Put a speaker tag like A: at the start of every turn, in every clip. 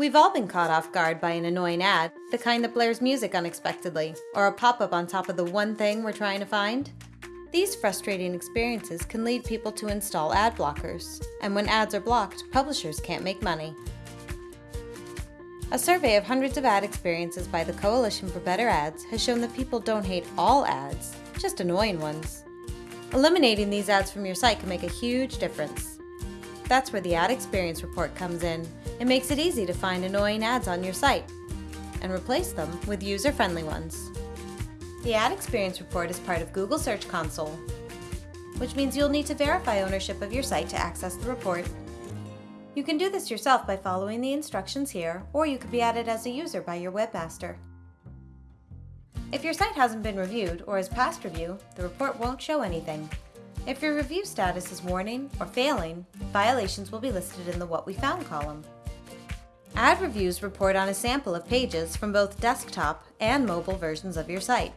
A: We've all been caught off guard by an annoying ad, the kind that blares music unexpectedly, or a pop-up on top of the one thing we're trying to find. These frustrating experiences can lead people to install ad blockers, and when ads are blocked, publishers can't make money. A survey of hundreds of ad experiences by the Coalition for Better Ads has shown that people don't hate all ads, just annoying ones. Eliminating these ads from your site can make a huge difference. That's where the Ad Experience Report comes in. It makes it easy to find annoying ads on your site and replace them with user-friendly ones. The Ad Experience Report is part of Google Search Console, which means you'll need to verify ownership of your site to access the report. You can do this yourself by following the instructions here, or you could be added as a user by your webmaster. If your site hasn't been reviewed or is past review, the report won't show anything. If your review status is warning or failing, violations will be listed in the What We Found column. Ad reviews report on a sample of pages from both desktop and mobile versions of your site.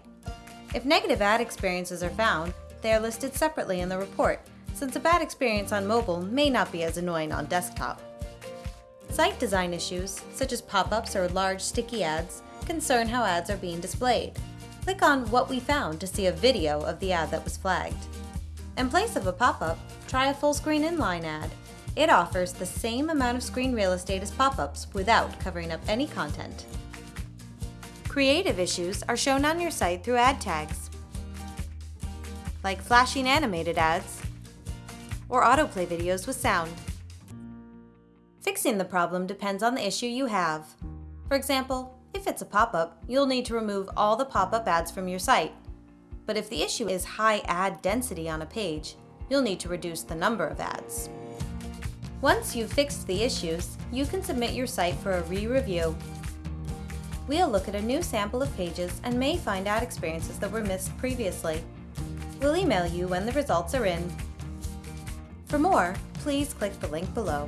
A: If negative ad experiences are found, they are listed separately in the report since a bad experience on mobile may not be as annoying on desktop. Site design issues, such as pop-ups or large sticky ads, concern how ads are being displayed. Click on What We Found to see a video of the ad that was flagged. In place of a pop-up, try a full-screen inline ad. It offers the same amount of screen real estate as pop-ups without covering up any content. Creative issues are shown on your site through ad tags, like flashing animated ads or autoplay videos with sound. Fixing the problem depends on the issue you have. For example, if it's a pop-up, you'll need to remove all the pop-up ads from your site. But if the issue is high ad density on a page, you'll need to reduce the number of ads. Once you've fixed the issues, you can submit your site for a re-review. We'll look at a new sample of pages and may find ad experiences that were missed previously. We'll email you when the results are in for more, please click the link below.